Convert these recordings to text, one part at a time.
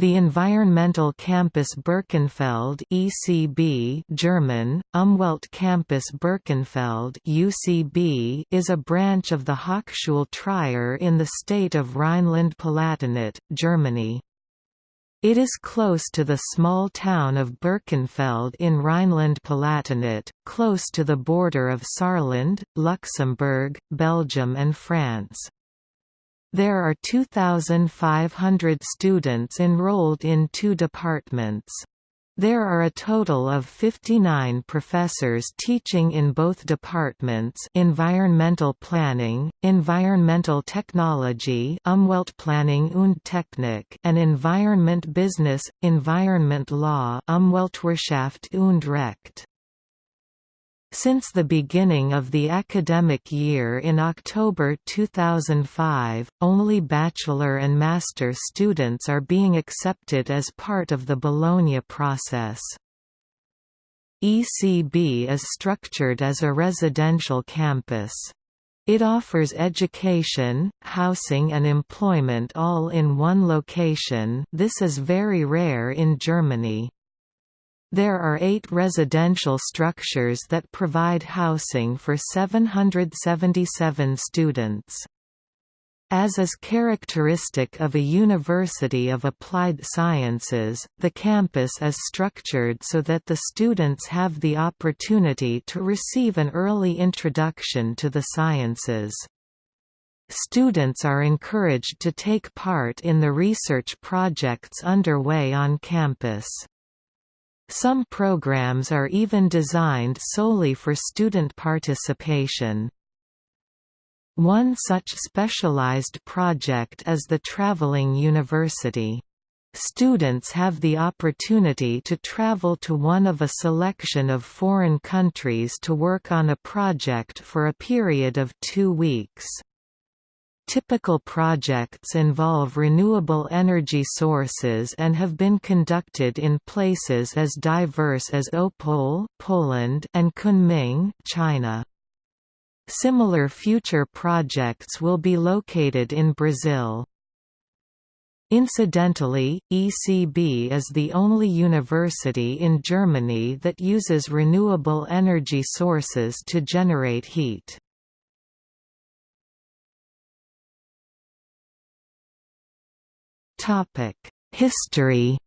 The Environmental Campus Birkenfeld (ECB) German, Umwelt Campus Birkenfeld (UCB) is a branch of the Hochschule Trier in the state of Rhineland-Palatinate, Germany. It is close to the small town of Birkenfeld in Rhineland-Palatinate, close to the border of Saarland, Luxembourg, Belgium and France. There are 2,500 students enrolled in two departments. There are a total of 59 professors teaching in both departments environmental planning, environmental technology Umweltplanung und Technik and environment business, environment law Umweltwirtschaft und Recht. Since the beginning of the academic year in October 2005, only bachelor and master students are being accepted as part of the Bologna process. ECB is structured as a residential campus. It offers education, housing and employment all in one location this is very rare in Germany. There are eight residential structures that provide housing for 777 students. As is characteristic of a university of applied sciences, the campus is structured so that the students have the opportunity to receive an early introduction to the sciences. Students are encouraged to take part in the research projects underway on campus. Some programs are even designed solely for student participation. One such specialized project is the Traveling University. Students have the opportunity to travel to one of a selection of foreign countries to work on a project for a period of two weeks. Typical projects involve renewable energy sources and have been conducted in places as diverse as Opole Poland and Kunming China. Similar future projects will be located in Brazil. Incidentally, ECB is the only university in Germany that uses renewable energy sources to generate heat. History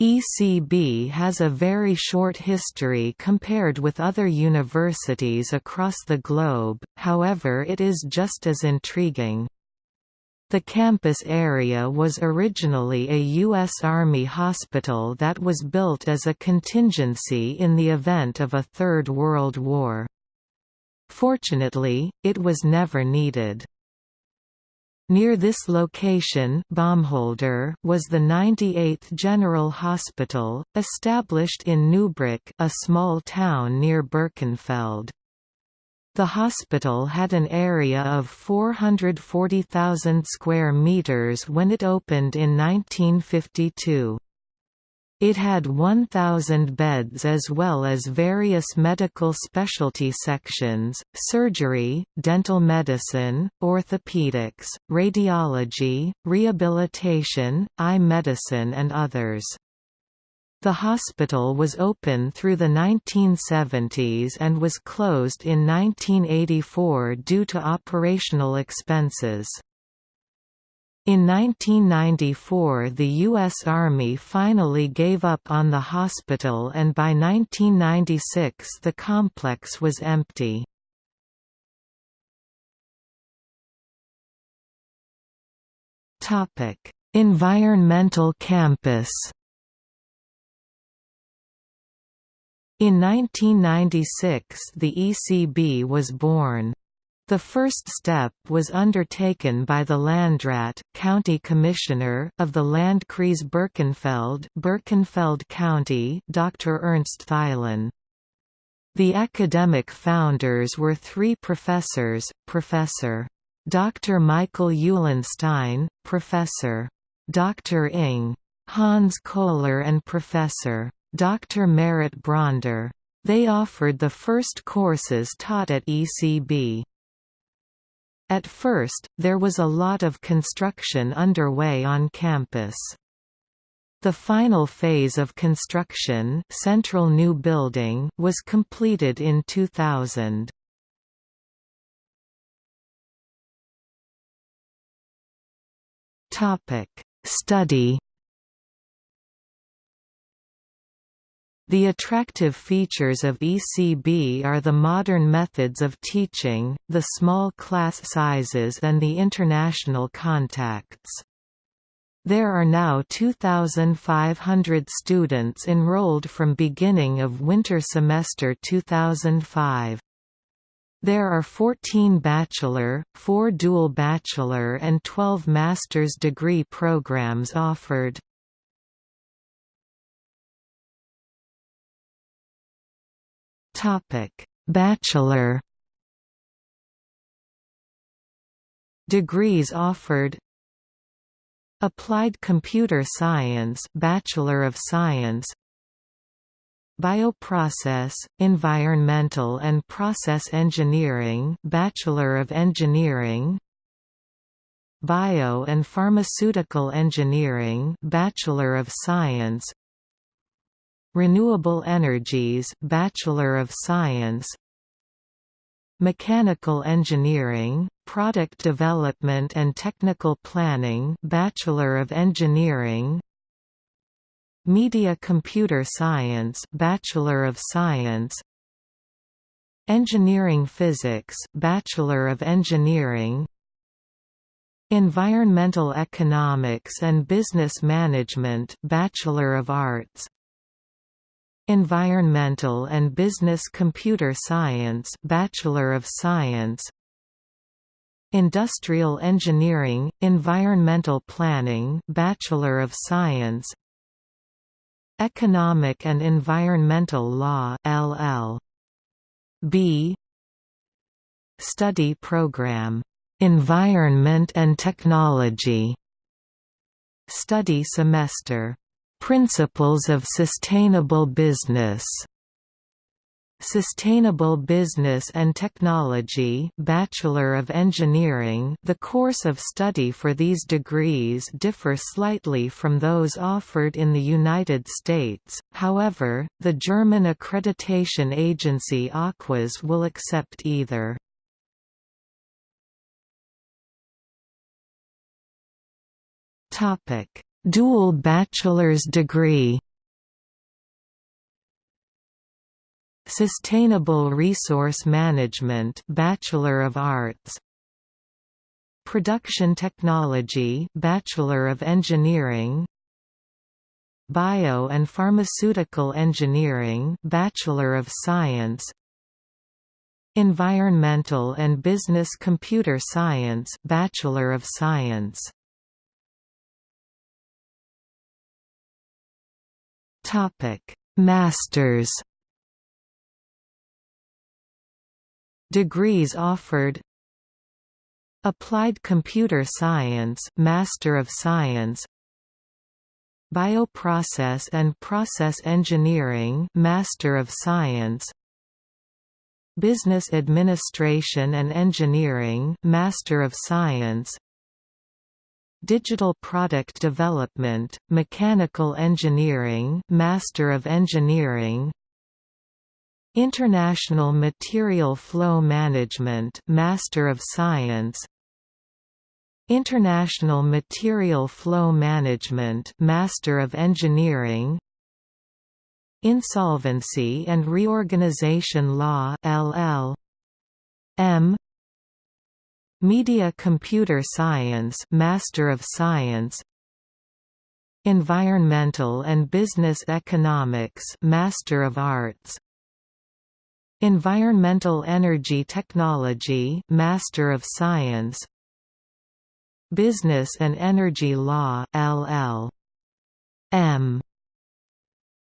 ECB has a very short history compared with other universities across the globe, however it is just as intriguing. The campus area was originally a U.S. Army hospital that was built as a contingency in the event of a Third World War. Fortunately, it was never needed. Near this location Baumholder was the 98th General Hospital, established in Neubrück a small town near Birkenfeld. The hospital had an area of 440,000 square meters when it opened in 1952. It had 1,000 beds as well as various medical specialty sections, surgery, dental medicine, orthopedics, radiology, rehabilitation, eye medicine and others. The hospital was open through the 1970s and was closed in 1984 due to operational expenses. In 1994 the U.S. Army finally gave up on the hospital and by 1996 the complex was empty. environmental campus In 1996 the ECB was born. The first step was undertaken by the Landrat county commissioner of the Landkreis Birkenfeld Birkenfeld County Dr. Ernst Thielen. The academic founders were three professors, Professor. Dr. Michael Eulenstein, Professor. Dr. Ing. Hans Kohler and Professor. Dr. Merit Bronder. They offered the first courses taught at ECB. At first, there was a lot of construction underway on campus. The final phase of construction central new building was completed in 2000. Study The attractive features of ECB are the modern methods of teaching, the small class sizes and the international contacts. There are now 2,500 students enrolled from beginning of winter semester 2005. There are 14 bachelor, 4 dual bachelor and 12 master's degree programs offered. Topic: Bachelor Degrees offered Applied Computer Science Bachelor of Science Bioprocess, Environmental and Process Engineering Bachelor of Engineering Bio and Pharmaceutical Engineering Bachelor of Science Renewable Energies Bachelor of Science Mechanical Engineering, Product Development and Technical Planning Bachelor of Engineering Media Computer Science Bachelor of Science Engineering Physics Bachelor of Engineering Environmental Economics and Business Management Bachelor of Arts Environmental and Business Computer Science Bachelor of Science Industrial Engineering, Environmental Planning Bachelor of Science Economic and Environmental Law LL.B Study Program Environment and Technology Study Semester Principles of Sustainable Business Sustainable Business and Technology Bachelor of Engineering The course of study for these degrees differ slightly from those offered in the United States, however, the German accreditation agency AQAS will accept either. Topic Dual bachelor's degree. Sustainable Resource Management Bachelor of Arts. Production Technology Bachelor of Engineering. Bio and Pharmaceutical Engineering Bachelor of Science. Environmental and Business Computer Science Bachelor of Science Topic: Masters. Degrees offered. Applied Computer Science, Master of Science. Bioprocess and Process Engineering, Master of Science. Business Administration and Engineering, Master of Science. Digital Product Development, Mechanical Engineering Master of Engineering. International Material Flow Management Master of Science. International Material Flow Management Master of Engineering. Insolvency and Reorganization Law LL M Media Computer Science Master of Science. Environmental and Business Economics Master of Arts. Environmental Energy Technology Master of Science. Business and Energy Law LL.M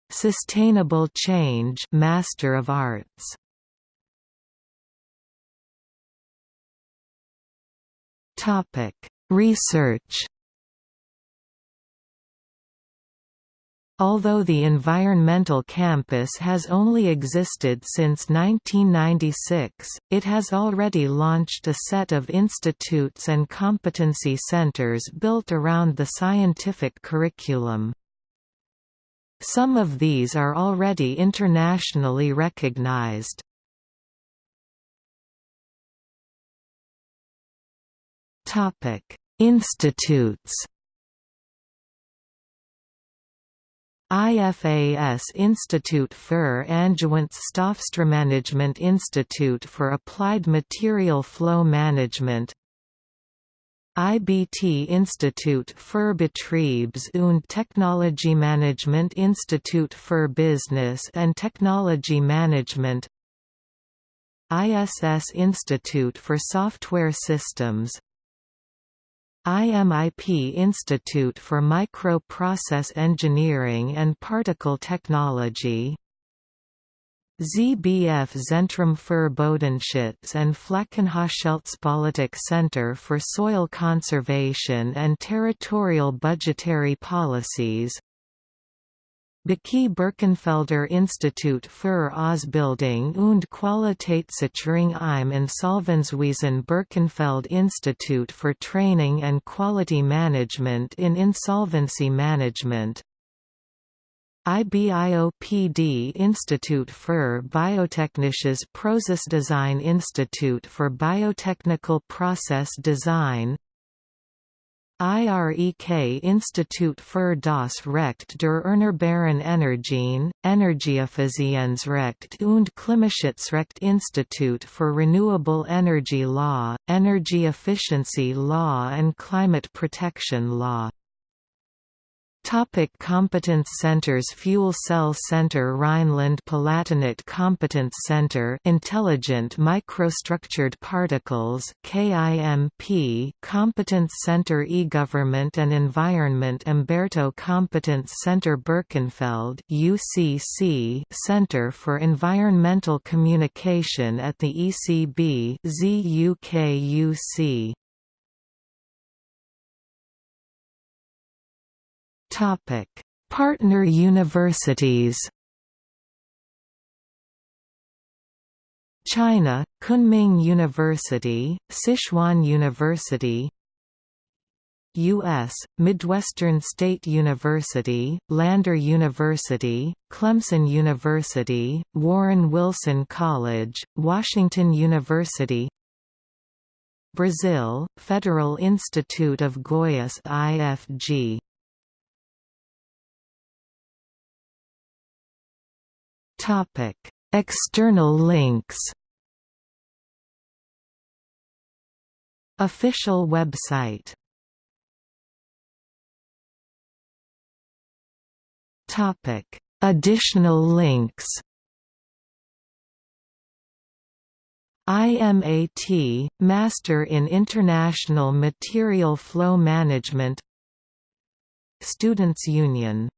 Sustainable Change Master of Arts Topic: Research. Although the environmental campus has only existed since 1996, it has already launched a set of institutes and competency centers built around the scientific curriculum. Some of these are already internationally recognized. Institutes IFAS Institute für Angewandte Institute for Applied Material Flow Management IBT Institute für Betriebs- und Technologiemanagement Institute für Business and Technology Management ISS Institute for Software Systems IMIP Institute for Microprocess Engineering and Particle Technology. ZBF Zentrum für Bodenschutz and Flächenhaushaltspolitik Center for Soil Conservation and Territorial Budgetary Policies Baki Birkenfelder Institut für Ausbildung und Qualitätssicherung im Insolvenzwesen Birkenfeld Institute for Training and Quality Management in Insolvency Management. IBIOPD Institute für Biotechnisches Prozessdesign Institute for Biotechnical Process Design IREK Institut für das Recht der Erneuerbaren Energien, Energieeffizienzrecht und Klimaschutzrecht Institute for Renewable Energy Law, Energy Efficiency Law and Climate Protection Law Topic Competence Centers Fuel Cell Center Rhineland-Palatinate Competence Center Intelligent Microstructured Particles KIMP Competence Center E-Government and Environment Umberto Competence Center Birkenfeld UCC Center for Environmental Communication at the ECB ZUKUC Topic: Partner universities. China, Kunming University, Sichuan University U.S., Midwestern State University, Lander University, Clemson University, Warren Wilson College, Washington University Brazil, Federal Institute of Goiás IFG Topic: External links. Official website. Topic: Additional links. IMAT, Master in International Material Flow Management Students' Union